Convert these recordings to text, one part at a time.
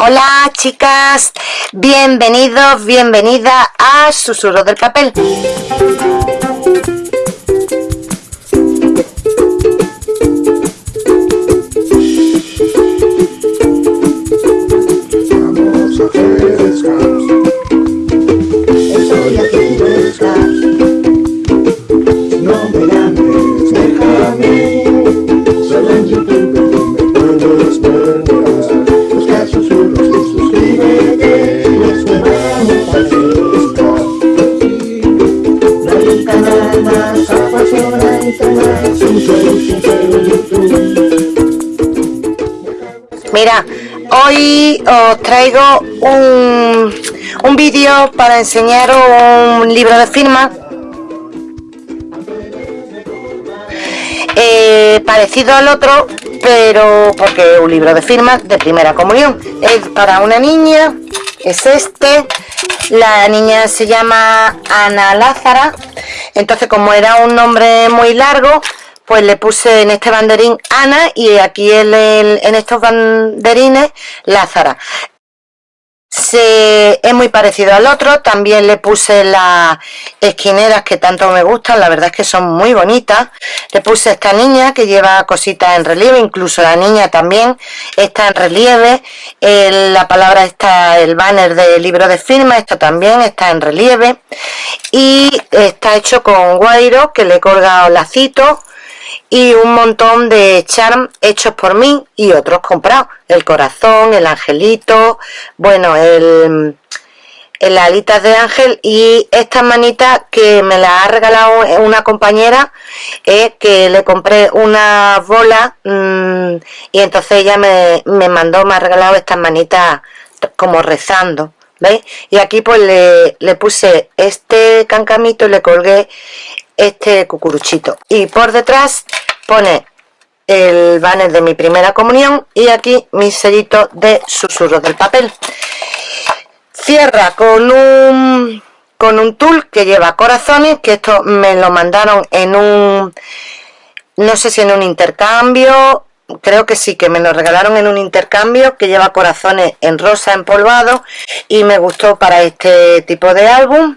Hola chicas, bienvenidos, bienvenida a Susurro del Papel. Mira, hoy os traigo un, un vídeo para enseñaros un libro de firma eh, parecido al otro, pero porque es un libro de firma de primera comunión. Es para una niña, es este. La niña se llama Ana Lázara. Entonces, como era un nombre muy largo, pues le puse en este banderín Ana y aquí en, en estos banderines Lázara. Es muy parecido al otro, también le puse las esquineras que tanto me gustan, la verdad es que son muy bonitas. Le puse esta niña que lleva cositas en relieve, incluso la niña también está en relieve. la palabra está, el banner del libro de firma, esto también está en relieve. Y está hecho con guairo que le he colgado lacitos y un montón de charm hechos por mí y otros comprados. El corazón, el angelito, bueno, el, el alitas de ángel y estas manitas que me las ha regalado una compañera eh, que le compré una bola mm, y entonces ella me, me mandó, me ha regalado estas manitas como rezando. ¿Veis? Y aquí pues le, le puse este cancamito y le colgué este cucuruchito. Y por detrás pone el banner de mi primera comunión y aquí mi sellito de susurros del papel. Cierra con un con un tul que lleva corazones que esto me lo mandaron en un no sé si en un intercambio creo que sí, que me lo regalaron en un intercambio que lleva corazones en rosa empolvado y me gustó para este tipo de álbum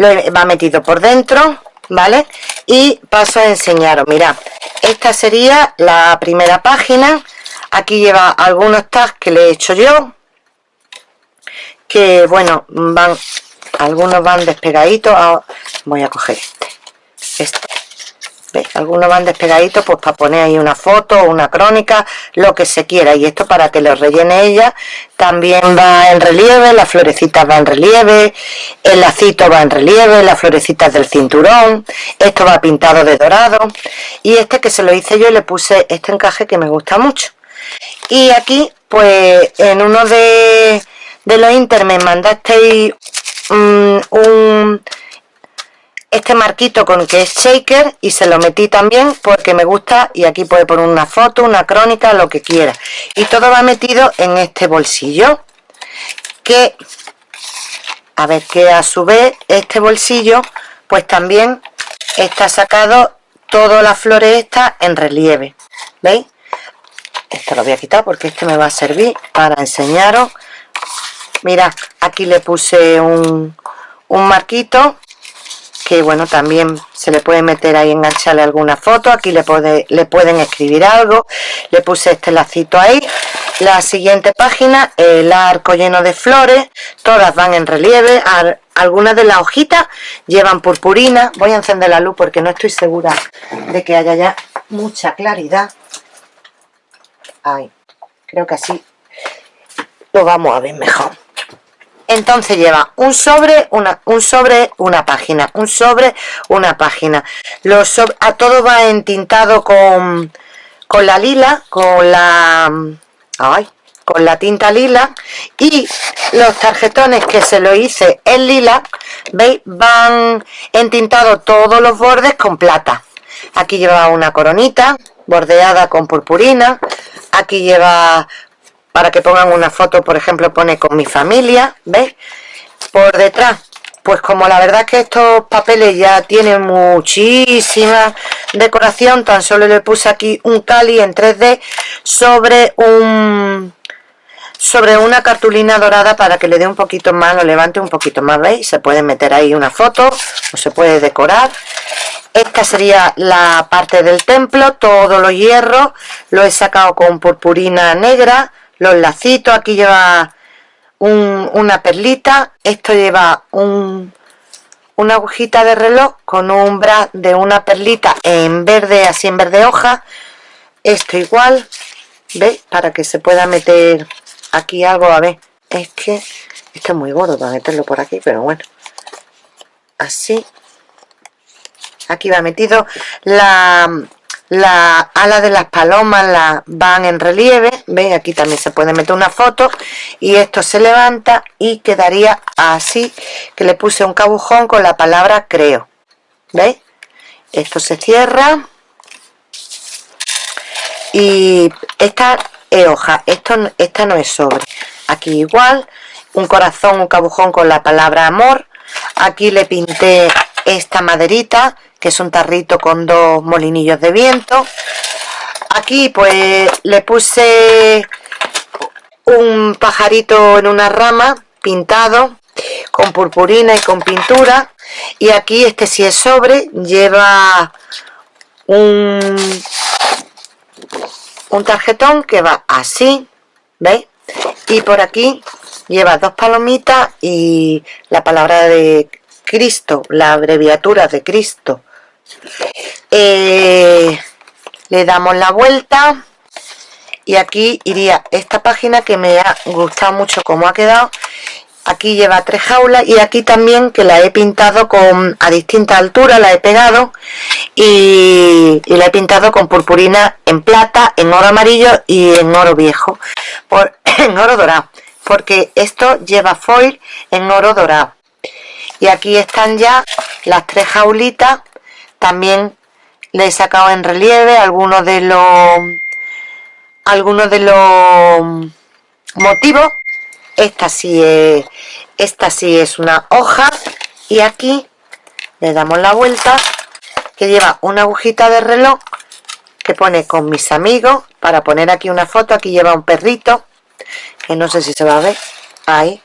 va metido por dentro vale y paso a enseñaros. Mirad esta sería la primera página. Aquí lleva algunos tags que le he hecho yo que bueno van algunos van despegaditos. Ah, voy a coger este. Este algunos van despegaditos pues para poner ahí una foto, una crónica, lo que se quiera. Y esto para que lo rellene ella. También va en relieve, las florecitas va en relieve, el lacito va en relieve, las florecitas del cinturón. Esto va pintado de dorado. Y este que se lo hice yo y le puse este encaje que me gusta mucho. Y aquí, pues en uno de, de los inter me mandasteis mm, un este marquito con que es shaker y se lo metí también porque me gusta y aquí puede poner una foto, una crónica, lo que quiera y todo va metido en este bolsillo que a ver que a su vez este bolsillo pues también está sacado todas las flores estas en relieve ¿veis? esto lo voy a quitar porque este me va a servir para enseñaros mira aquí le puse un, un marquito que bueno también se le puede meter ahí engancharle alguna foto. Aquí le puede le pueden escribir algo. Le puse este lacito ahí. La siguiente página el arco lleno de flores. Todas van en relieve. Algunas de las hojitas llevan purpurina. Voy a encender la luz porque no estoy segura de que haya ya mucha claridad. Ahí creo que así lo vamos a ver mejor entonces lleva un sobre una un sobre una página un sobre una página. A todo va entintado con con la lila con la ay, con la tinta lila. Y los tarjetones que se lo hice en lila veis van entintados todos los bordes con plata. Aquí lleva una coronita bordeada con purpurina. Aquí lleva para que pongan una foto, por ejemplo, pone con mi familia, ¿ves? Por detrás, pues como la verdad que estos papeles ya tienen muchísima decoración, tan solo le puse aquí un cali en 3D sobre un sobre una cartulina dorada para que le dé un poquito más, lo levante un poquito más, ¿veis? Se puede meter ahí una foto o se puede decorar. Esta sería la parte del templo, todos los hierros, lo he sacado con purpurina negra, los lacitos, aquí lleva una perlita, esto lleva un, una agujita de reloj con un bra de una perlita en verde, así en verde hoja, esto igual, ¿veis? Para que se pueda meter aquí algo, a ver, es que esto es muy gordo para meterlo por aquí, pero bueno, así, aquí va metido la, la ala de las palomas la, van en relieve, ¿veis? Aquí también se puede meter una foto y esto se levanta y quedaría así, que le puse un cabujón con la palabra creo, ¿veis? Esto se cierra y esta es hoja, esto, esta no es sobre. Aquí igual, un corazón, un cabujón con la palabra amor. Aquí le pinté esta maderita, que es un tarrito con dos molinillos de viento. Aquí pues le puse un pajarito en una rama pintado con purpurina y con pintura. Y aquí este sí es sobre, lleva un un tarjetón que va así, ¿veis? Y por aquí lleva dos palomitas y la palabra de Cristo, la abreviatura de Cristo. Eh, le damos la vuelta y aquí iría esta página que me ha gustado mucho cómo ha quedado aquí lleva tres jaulas y aquí también que la he pintado con a distinta altura la he pegado y, la he pintado con purpurina en plata en oro amarillo y en oro viejo por, en oro dorado porque esto lleva foil en oro dorado y aquí están ya las tres jaulitas. También le he sacado en relieve algunos de los algunos de los motivos. Esta sí es, esta sí es una hoja. Y aquí le damos la vuelta que lleva una agujita de reloj que pone con mis amigos para poner aquí una foto. Aquí lleva un perrito que no sé si se va a ver. Ahí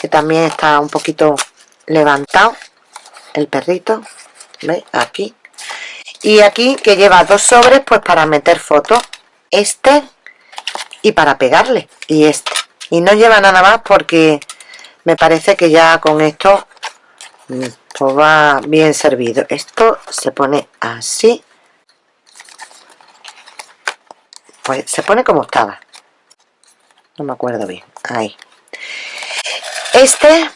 que también está un poquito levantado el perrito ¿veis? aquí. Y aquí que lleva dos sobres pues para meter fotos este y para pegarle y este. Y no lleva nada más porque me parece que ya con esto mm, pues va bien servido. Esto se pone así. Pues se pone como estaba. No me acuerdo bien. Ahí. Este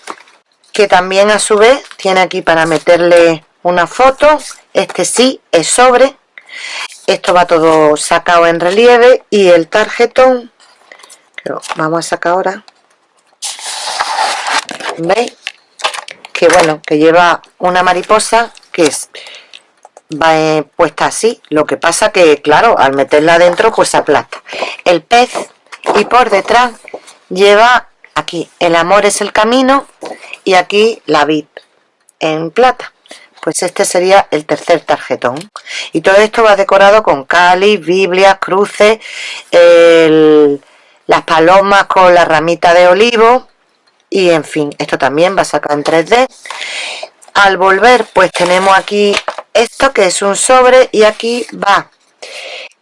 que también a su vez tiene aquí para meterle una foto. Este sí es sobre. Esto va todo sacado en relieve y el tarjetón pero vamos a sacar ahora. Veis que bueno que lleva una mariposa que es va eh, puesta así. Lo que pasa que claro al meterla adentro pues aplasta. El pez y por detrás lleva aquí el amor es el camino y aquí la vid en plata. Pues este sería el tercer tarjetón. Y todo esto va decorado con cáliz, biblia, cruces el las palomas con la ramita de olivo y en fin, esto también va a sacar en 3D al volver pues tenemos aquí esto que es un sobre y aquí va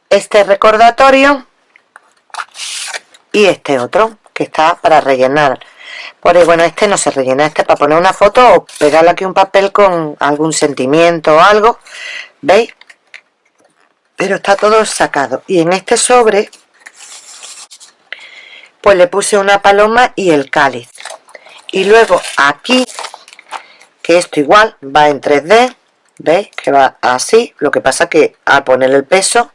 este recordatorio y este otro que está para rellenar por bueno, este no se rellena, este para poner una foto o pegarle aquí un papel con algún sentimiento o algo, ¿veis? Pero está todo sacado. Y en este sobre pues le puse una paloma y el cáliz y luego aquí que esto igual va en 3D veis que va así lo que pasa que al poner el peso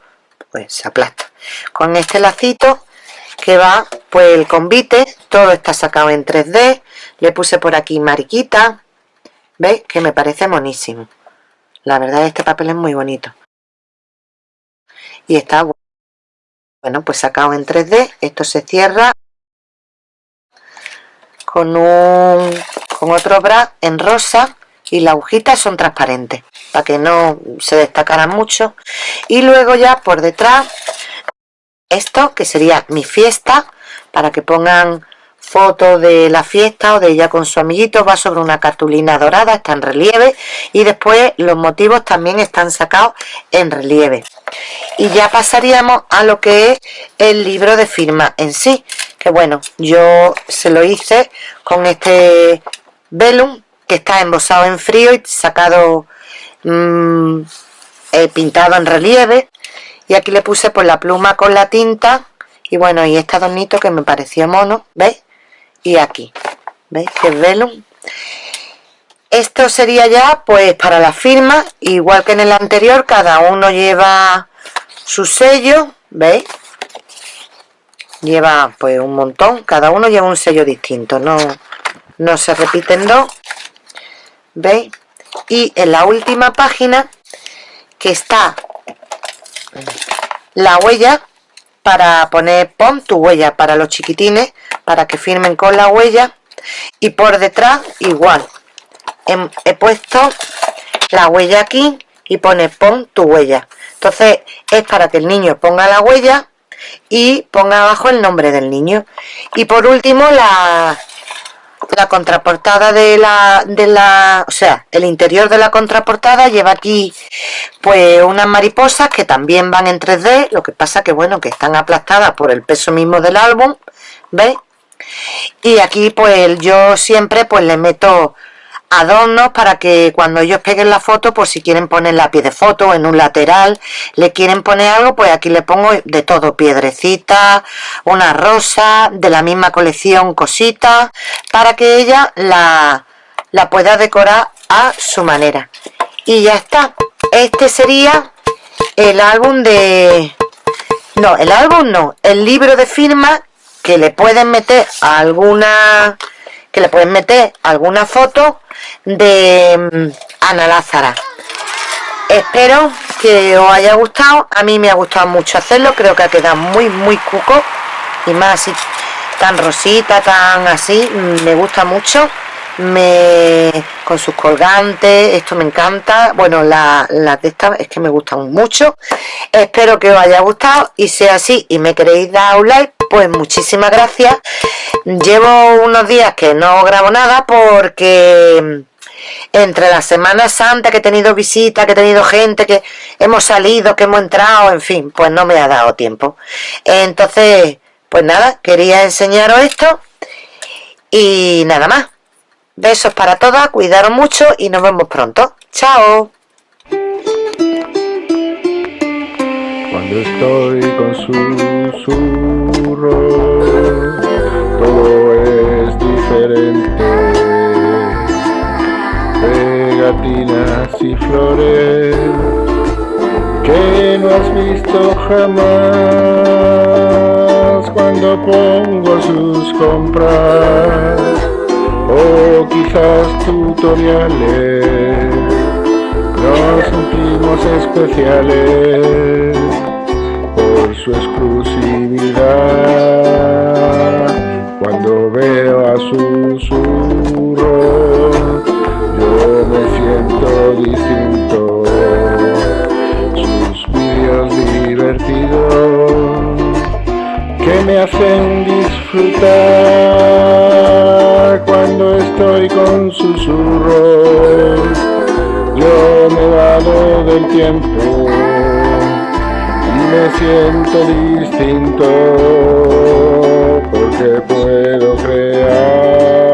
pues se aplasta con este lacito que va pues el convite todo está sacado en 3D le puse por aquí mariquita veis que me parece monísimo. La verdad este papel es muy bonito. Y está bueno pues sacado en 3D esto se cierra con un con otro bra en rosa y las agujitas son transparentes para que no se destacaran mucho. Y luego ya por detrás esto que sería mi fiesta para que pongan fotos de la fiesta o de ella con su amiguito. Va sobre una cartulina dorada está en relieve y después los motivos también están sacados en relieve. Y ya pasaríamos a lo que es el libro de firma en sí que bueno yo se lo hice con este velum que está embosado en frío y sacado mmm, pintado en relieve y aquí le puse pues la pluma con la tinta y bueno y este adornito que me pareció mono ¿veis? y aquí ¿veis? que es velum esto sería ya pues para la firma igual que en el anterior cada uno lleva su sello ¿veis? lleva pues un montón cada uno lleva un sello distinto no, no se repiten dos ¿veis? y en la última página que está la huella para poner pon tu huella para los chiquitines para que firmen con la huella. Y por detrás igual. He, puesto la huella aquí y pone pon tu huella. Entonces es para que el niño ponga la huella y ponga abajo el nombre del niño. Y por último la, la contraportada de la, de la, o sea, el interior de la contraportada lleva aquí pues unas mariposas que también van en 3D, lo que pasa que bueno, que están aplastadas por el peso mismo del álbum, ¿veis? Y aquí pues yo siempre pues le meto adornos para que cuando ellos peguen la foto, pues si quieren poner la pie de foto en un lateral, le quieren poner algo, pues aquí le pongo de todo, piedrecita, una rosa, de la misma colección, cositas, para que ella la, la pueda decorar a su manera. Y ya está. Este sería el álbum de... No, el álbum no, el libro de firma que le pueden meter alguna que le pueden meter alguna foto de mm, Ana Lázara. Espero que os haya gustado. A mí me ha gustado mucho hacerlo. Creo que ha quedado muy muy cuco. Y más así tan rosita tan así mm, me gusta mucho. Me con sus colgantes esto me encanta. Bueno las la de estas es que me gustan mucho. Espero que os haya gustado. Y sea así y me queréis dar un like pues muchísimas gracias llevo unos días que no grabo nada porque entre la Semana Santa que he tenido visitas, que he tenido gente, que hemos salido, que hemos entrado, en fin, pues no me ha dado tiempo. Entonces, pues nada, quería enseñaros esto y nada más. Besos para todas, cuidaros mucho y nos vemos pronto. ¡Chao! Cuando estoy con susurro, todo es diferente. Pegatinas y flores que no has visto jamás. Cuando pongo sus compras o quizás tutoriales nos sentimos especiales por su exclusividad. Cuando veo a susurro yo me siento distinto. Sus vídeos divertidos que me hacen disfrutar. Cuando estoy con susurros. Yo me valo del tiempo me siento distinto porque puedo crear.